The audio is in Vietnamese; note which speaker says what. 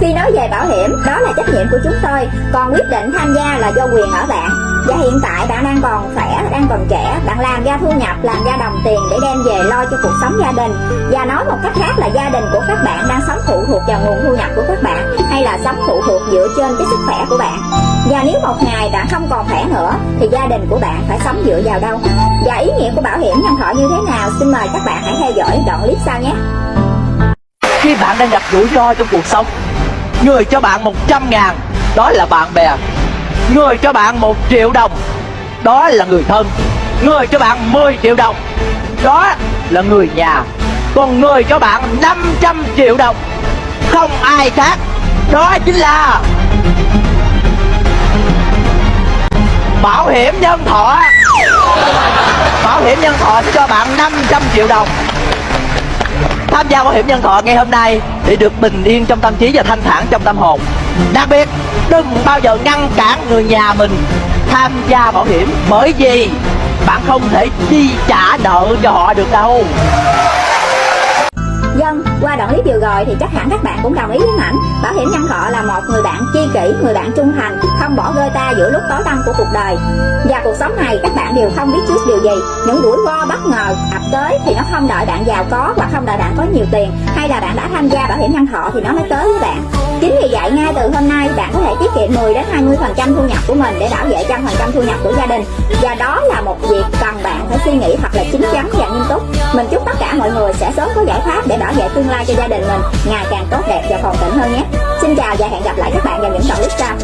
Speaker 1: Khi nói về bảo hiểm, đó là trách nhiệm của chúng tôi, còn quyết định tham gia là do quyền ở bạn. Và hiện tại bạn đang còn khỏe, đang còn trẻ, bạn làm ra thu nhập, làm ra đồng tiền để đem về lo cho cuộc sống gia đình. Và nói một cách khác là gia đình của các bạn đang sống phụ thuộc vào nguồn thu nhập của các bạn hay là sống phụ thuộc dựa trên cái sức khỏe của bạn. Và nếu một ngày bạn không còn khỏe nữa thì gia đình của bạn phải sống dựa vào đâu? Và ý nghĩa của bảo hiểm nhân thọ như thế nào? Xin mời các bạn hãy theo dõi đoạn clip sau nhé.
Speaker 2: Khi bạn đang gặp rủi ro trong cuộc sống Người cho bạn 100 ngàn, Đó là bạn bè. Người cho bạn 1 triệu đồng, Đó là người thân. Người cho bạn 10 triệu đồng, Đó là người nhà. Còn người cho bạn 500 triệu đồng, Không ai khác, Đó chính là Bảo hiểm nhân thọ. Bảo hiểm nhân thọ sẽ cho bạn 500 triệu đồng tham gia bảo hiểm nhân thọ ngày hôm nay để được bình yên trong tâm trí và thanh thản trong tâm hồn. Đặc biệt, đừng bao giờ ngăn cản người nhà mình tham gia bảo hiểm bởi vì bạn không thể chi trả nợ cho họ được đâu
Speaker 1: qua đoạn clip vừa rồi thì chắc hẳn các bạn cũng đồng ý với ảnh. Bảo hiểm nhân thọ là một người bạn chi kỷ, người bạn trung thành Không bỏ rơi ta giữa lúc tối tăm của cuộc đời. Và cuộc sống này các bạn đều không biết trước điều gì. Những rủi ro bất ngờ ập tới thì nó không đợi bạn giàu có Hoặc không đợi bạn có nhiều tiền. Hay là bạn đã tham gia bảo hiểm nhân thọ thì nó mới tới với bạn. Chính vì vậy ngay từ hôm nay bạn có thể tiết kiệm 10 đến 20 phần trăm thu nhập của mình để bảo vệ trăm phần trăm thu nhập của gia đình. Và đó là một việc cần bạn phải suy nghĩ thật là chín chắn và nghiêm túc. Mình chúc tất cả mọi người sẽ sớm có giải pháp để bảo vệ tương lai cho gia đình mình. Ngày càng tốt đẹp và phồn thịnh hơn nhé. Xin chào và hẹn gặp lại các bạn vào những đoạn clip sau